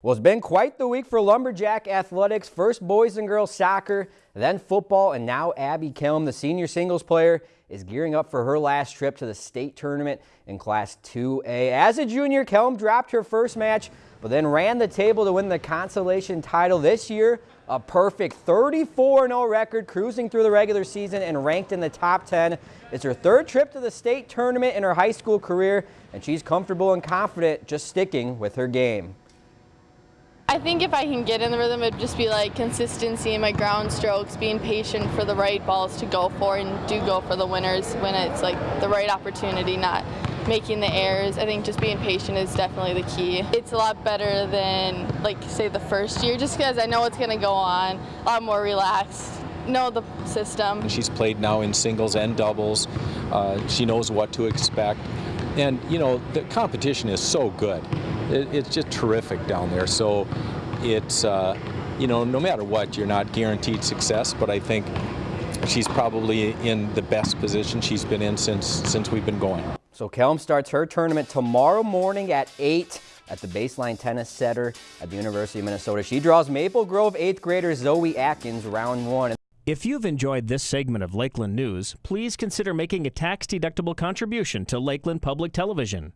Well, it's been quite the week for Lumberjack Athletics. First boys and girls soccer, then football, and now Abby Kelm, the senior singles player, is gearing up for her last trip to the state tournament in Class 2A. As a junior, Kelm dropped her first match, but then ran the table to win the consolation title this year. A perfect 34-0 record, cruising through the regular season and ranked in the top 10. It's her third trip to the state tournament in her high school career, and she's comfortable and confident just sticking with her game. I think if I can get in the rhythm, it'd just be like consistency in my ground strokes, being patient for the right balls to go for, and do go for the winners when it's like the right opportunity, not making the errors. I think just being patient is definitely the key. It's a lot better than like say the first year, just because I know what's going to go on, a lot more relaxed know the system. She's played now in singles and doubles. Uh, she knows what to expect. And, you know, the competition is so good. It, it's just terrific down there. So it's, uh, you know, no matter what, you're not guaranteed success, but I think she's probably in the best position she's been in since, since we've been going. So Kelm starts her tournament tomorrow morning at 8 at the Baseline Tennis Center at the University of Minnesota. She draws Maple Grove 8th grader Zoe Atkins round one. If you've enjoyed this segment of Lakeland News, please consider making a tax-deductible contribution to Lakeland Public Television.